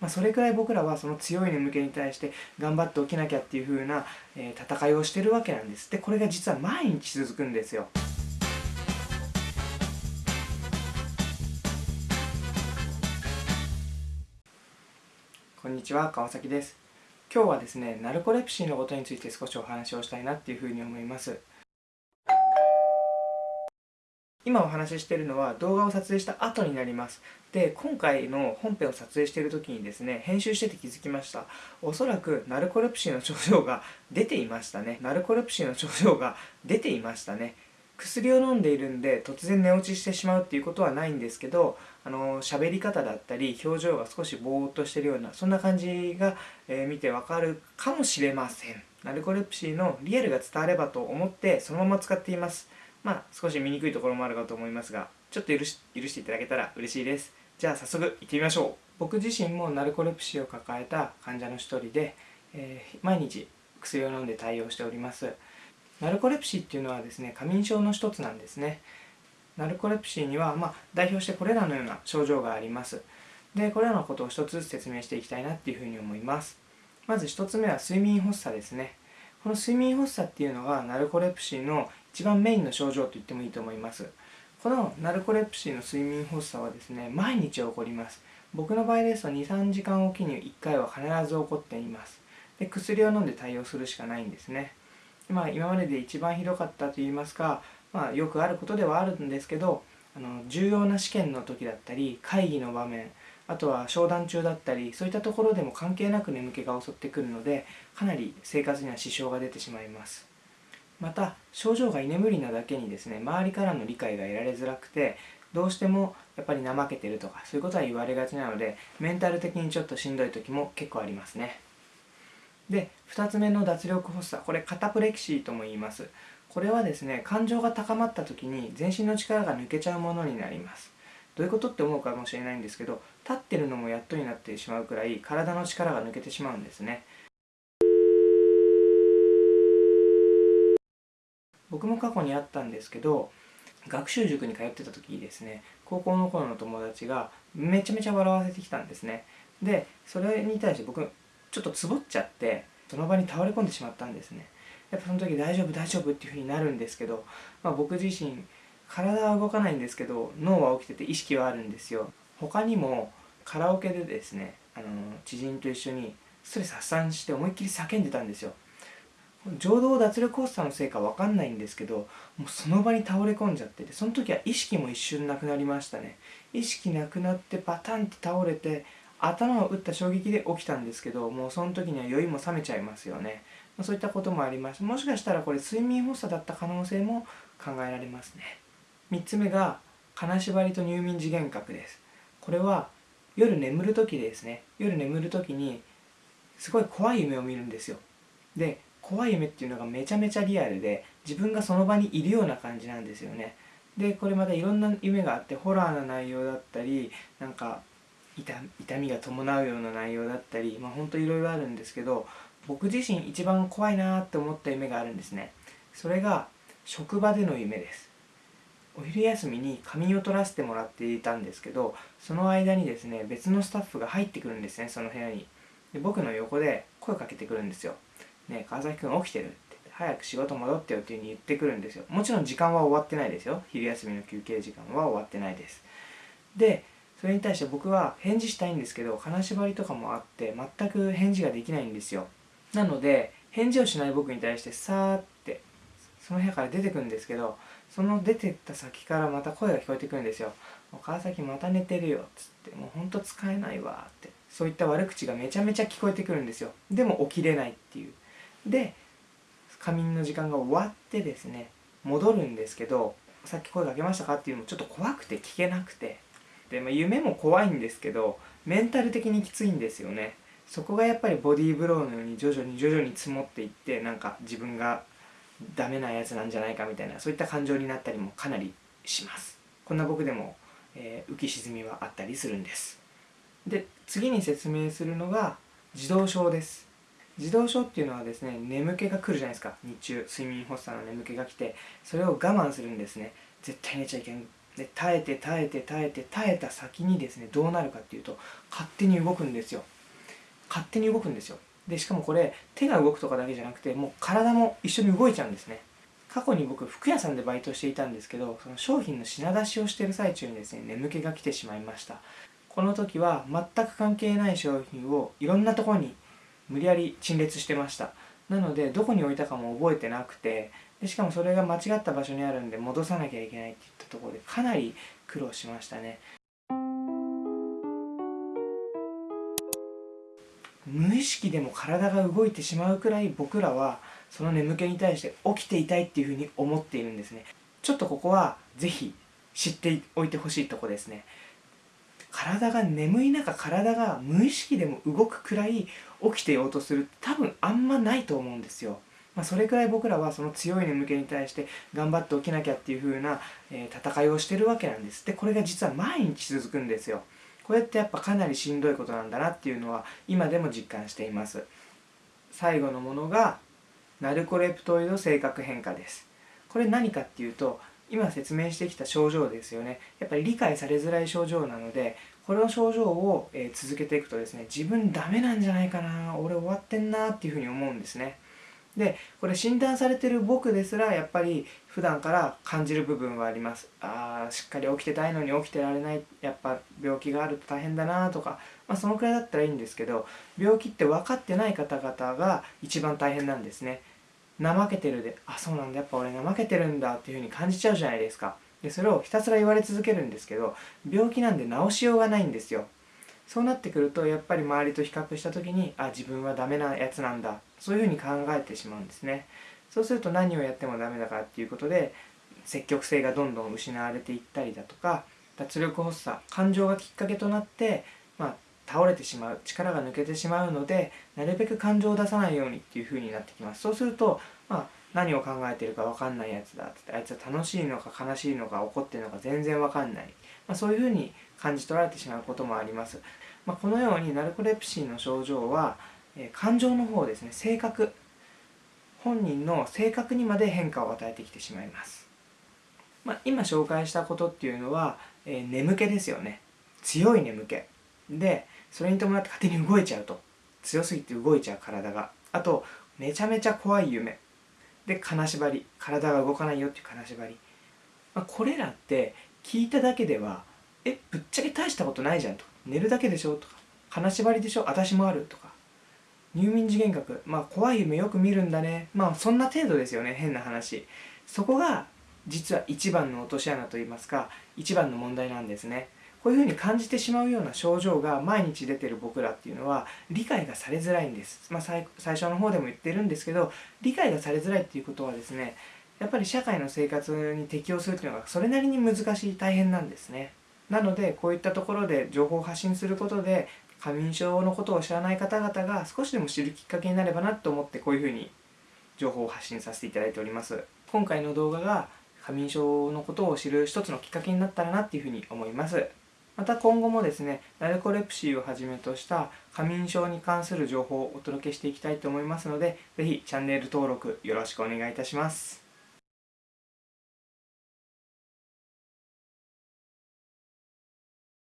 まあ、それくらい僕らはその強い眠気に対して頑張って起きなきゃっていう風な、えー、戦いをしてるわけなんです。でこれが実は毎日続くんですよ。こんにちは川崎です。今日はですねナルコレプシーのことについて少しお話をしたいなっていうふうに思います。今お話ししているのは動画を撮影した後になります。で今回の本編を撮影している時にですね編集してて気づきました。おそらくナルコレプシーの症状が出ていましたね。ナルコレプシーの症状が出ていましたね。薬を飲んでいるんで突然寝落ちしてしまうっていうことはないんですけどあの喋り方だったり表情が少しぼーっとしてるようなそんな感じが、えー、見てわかるかもしれません。ナルコレプシーのリアルが伝わればと思ってそのまま使っています。まあ少し見にくいところもあるかと思いますがちょっと許し許していただけたら嬉しいです。じゃあ早速行ってみましょう。僕自身もナルコレプシーを抱えた患者の一人で、えー、毎日薬を飲んで対応しております。ナルコレプシーっていうのはですね過眠症の一つなんですね。ナルコレプシーには、まあ、代表してこれらのような症状があります。でこれらのことを一つずつ説明していきたいなっていうふうに思います。まず一つ目は睡眠発作ですね。この睡眠発作っていうのがナルコレプシーの一番メインの症状と言ってもいいと思います。このナルコレプシーの睡眠発作はですね毎日起こります。僕の場合ですと23時間おきに1回は必ず起こっています。で薬を飲んで対応するしかないんですね。まあ、今までで一番ひどかったといいますか、まあ、よくあることではあるんですけどあの重要な試験の時だったり会議の場面あとは商談中だったりそういったところでも関係なく眠気が襲ってくるのでかなり生活には支障が出てしまいます。また症状が居眠りなだけにですね周りからの理解が得られづらくてどうしてもやっぱり怠けてるとかそういうことは言われがちなのでメンタル的にちょっとしんどい時も結構ありますね。で2つ目の脱力発作これカタプレキシーとも言います。これはですね感情が高まった時に全身の力が抜けちゃうものになります。どういうことって思うかもしれないんですけど立ってるのもやっとになってしまうくらい体の力が抜けてしまうんですね。僕も過去にあったんですけど学習塾に通ってた時にですね。高校の頃の友達がめちゃめちゃ笑わせてきたんですね。でそれに対して僕ちょっとつぼっちゃってその場に倒れ込んでしまったんですね。やっぱその時大丈夫大丈夫っていうふうになるんですけど、まあ、僕自身体は動かないんですけど脳は起きてて意識はあるんですよ。他にもカラオケでですねあの知人と一緒にストレス発散して思いっきり叫んでたんですよ。情動脱力発作のせいか分かんないんですけどもうその場に倒れ込んじゃっててその時は意識も一瞬なくなりましたね。意識なくなってパタンって倒れて頭を打った衝撃で起きたんですけどもうその時には酔いも覚めちゃいますよね。そういったこともありますもしかしたらこれ睡眠発作だった可能性も考えられますね。3つ目が金縛りと入眠時幻覚です。これは夜眠る時ですね夜眠る時にすごい怖い夢を見るんですよ。で怖い夢っていうのがめちゃめちゃリアルで自分がその場にいるような感じなんですよね。でこれまたいろんな夢があってホラーな内容だったりなんか痛みが伴うような内容だったりまあほんといろいろあるんですけど僕自身一番怖いなって思った夢があるんですね。それが職場での夢です。お昼休みに仮眠を取らせてもらっていたんですけどその間にですね別のスタッフが入ってくるんですねその部屋に。で僕の横で声かけてくるんですよ「ねえ川崎君起きてる?」って早く仕事戻ってよっていう風に言ってくるんですよ。もちろん時間は終わってないですよ。昼休みの休憩時間は終わってないです。でそれに対して僕は返事したいんですけど金縛りとかもあって全く返事ができないんですよ。なので返事をしない僕に対してさーってその部屋から出てくるんですけどその出てった先からまた声が聞こえてくるんですよ「川崎また寝てるよ」っつって「もうほんと使えないわ」って。そういった悪口がめちゃめちゃ聞こえてくるんですよ。でも起きれないっていう。で仮眠の時間が終わってですね戻るんですけどさっき声かけましたか？っていうのもちょっと怖くて聞けなくて。で、まあ、夢も怖いんですけどメンタル的にきついんですよね。そこがやっぱりボディーブローのように徐々に徐々に積もっていってなんか自分がダメなやつなんじゃないかみたいなそういった感情になったりもかなりします。こんな僕でも、えー、浮き沈みはあったりするんです。で次に説明するのが自動症です。自動症っていうのはですね眠気が来るじゃないですか。日中睡眠発作の眠気が来てそれを我慢するんですね。絶対寝ちゃいけん。で耐えて耐えて耐えて耐えた先にですねどうなるかっていうと勝手に動くんですよ。勝手に動くんですよ。でしかもこれ手が動くとかだけじゃなくてもう体も一緒に動いちゃうんですね。過去に僕服屋さんでバイトしていたんですけどその商品の品出しをしてる最中にですね眠気が来てしまいました。この時は全く関係ない商品をいろんなとこに無理やり陳列してました。なのでどこに置いたかも覚えてなくてでしかもそれが間違った場所にあるんで戻さなきゃいけないっていったところでかなり苦労しましたね。無意識でも体が動いてしまうくらい僕らはその眠気に対して起きていたいっていうふうに思っているんですね。ちょっとここは是非知っておいてほしいとこですね。体が眠い中体が無意識でも動くくらい起きていようとする多分あんまないと思うんですよ。まあ、それくらい僕らはその強い眠気に対して頑張って起きなきゃっていう風な、え、戦いをしてるわけなんです。でこれが実は毎日続くんですよ。これってやっぱかなりしんどいことなんだなっていうのは今でも実感しています。最後のものがナルコレプトイド性格変化です。これ何かっていうと今説明してきた症状ですよね。やっぱり理解されづらい症状なのでこの症状を、え続けていくとですね自分ダメなんじゃないかな俺終わってんなっていうふうに思うんですね。でこれ診断されてる僕ですらやっぱり普段から感じる部分はあります。ああしっかり起きてたいのに起きてられない。やっぱ病気があると大変だなとか、まあ、そのくらいだったらいいんですけど病気って分かってない方々が一番大変なんですね。怠けてるであそうなんだ。やっぱ俺怠けてるんだっていうふうに感じちゃうじゃないですか。でそれをひたすら言われ続けるんですけど病気なんで治しようがないんですよ。そうなってくるとやっぱり周りと比較した時にあ自分はダメなやつなんだ。そういうふうに考えてしまうんですね。そうすると何をやってもダメだからっていうことで積極性がどんどん失われていったりだとか脱力発作感情がきっかけとなって、まあ、倒れてしまう力が抜けてしまうのでなるべく感情を出さないようにっていうふうになってきます。そうすると、まあ、何を考えてるか分かんないやつだってあいつは楽しいのか悲しいのか怒ってるのか全然分かんない、まあ、そういうふうに感じ取られてしまうこともあります、まあ、このようにナルコレプシーの症状は、え感情の方ですね。性格。本人の性格にまで変化を与えてきてしまいます、まあ、今紹介したことっていうのは、えー、眠気ですよね。強い眠気。でそれに伴って勝手に動いちゃうと。強すぎて動いちゃう体が。あとめちゃめちゃ怖い夢。で金縛り。体が動かないよっていう金縛り、まあ、これらって聞いただけではえぶっちゃけ大したことないじゃんと。か寝るだけでしょとか金縛りでしょ私もあるとか。入眠次元学まあ怖い夢よく見るんだね。まあそんな程度ですよね変な話。そこが実は一番の落とし穴といいますか一番の問題なんですね。こういうふうに感じてしまうような症状が毎日出てる僕らっていうのは理解がされづらいんです、まあ、最初の方でも言ってるんですけど理解がされづらいっていうことはですねやっぱり社会の生活に適応するっていうのがそれなりに難しい大変なんですね。なのでこういったところで情報を発信することで過眠症のことを知らない方々が少しでも知るきっかけになればなと思ってこういうふうに情報を発信させていただいております。今回の動画が過眠症のことを知る一つのきっかけになったらなっていうふうに思います。また今後もですねナルコレプシーをはじめとした過眠症に関する情報をお届けしていきたいと思いますので是非チャンネル登録よろしくお願いいたします。